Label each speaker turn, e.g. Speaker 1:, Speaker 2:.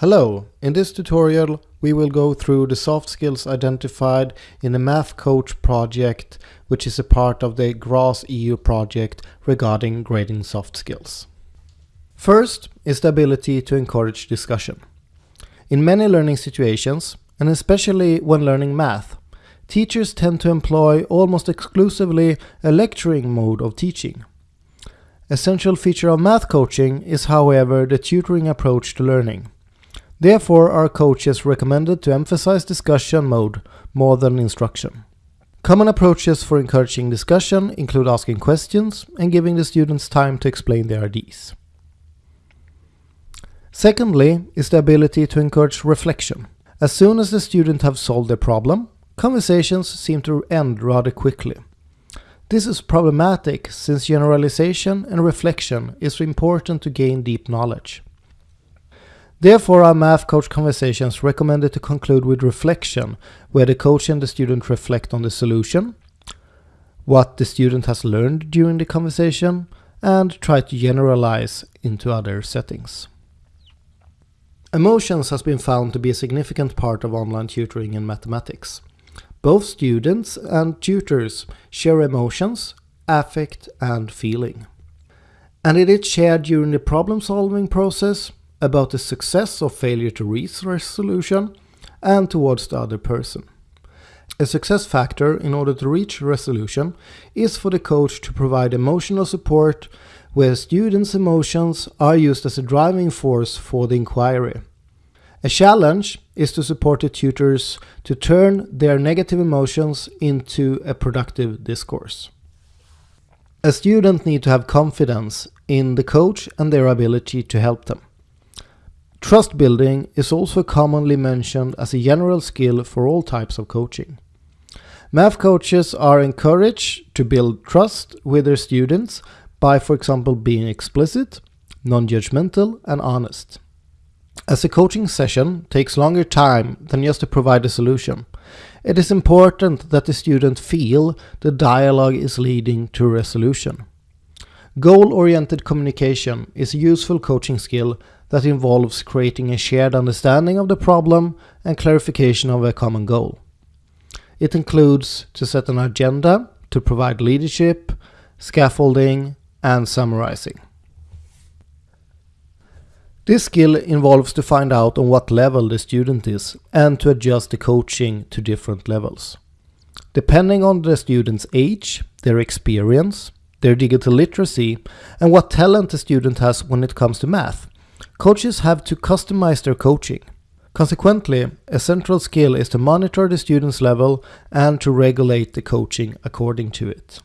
Speaker 1: Hello, in this tutorial we will go through the soft skills identified in the Math Coach project which is a part of the GRASS EU project regarding grading soft skills. First is the ability to encourage discussion. In many learning situations, and especially when learning math, teachers tend to employ almost exclusively a lecturing mode of teaching. Essential feature of math coaching is however the tutoring approach to learning. Therefore, our coaches recommended to emphasize discussion mode more than instruction. Common approaches for encouraging discussion include asking questions and giving the students time to explain their ideas. Secondly is the ability to encourage reflection. As soon as the student have solved their problem, conversations seem to end rather quickly. This is problematic since generalization and reflection is important to gain deep knowledge. Therefore, our math coach conversations recommended to conclude with reflection, where the coach and the student reflect on the solution, what the student has learned during the conversation, and try to generalize into other settings. Emotions has been found to be a significant part of online tutoring in mathematics. Both students and tutors share emotions, affect and feeling. And it is shared during the problem solving process, about the success or failure to reach resolution and towards the other person. A success factor in order to reach resolution is for the coach to provide emotional support where students' emotions are used as a driving force for the inquiry. A challenge is to support the tutors to turn their negative emotions into a productive discourse. A student need to have confidence in the coach and their ability to help them. Trust building is also commonly mentioned as a general skill for all types of coaching. Math coaches are encouraged to build trust with their students by, for example, being explicit, non-judgmental and honest. As a coaching session takes longer time than just to provide a solution, it is important that the student feel the dialogue is leading to resolution. Goal-oriented communication is a useful coaching skill that involves creating a shared understanding of the problem and clarification of a common goal. It includes to set an agenda, to provide leadership, scaffolding, and summarizing. This skill involves to find out on what level the student is and to adjust the coaching to different levels. Depending on the student's age, their experience, their digital literacy, and what talent the student has when it comes to math, Coaches have to customize their coaching. Consequently, a central skill is to monitor the student's level and to regulate the coaching according to it.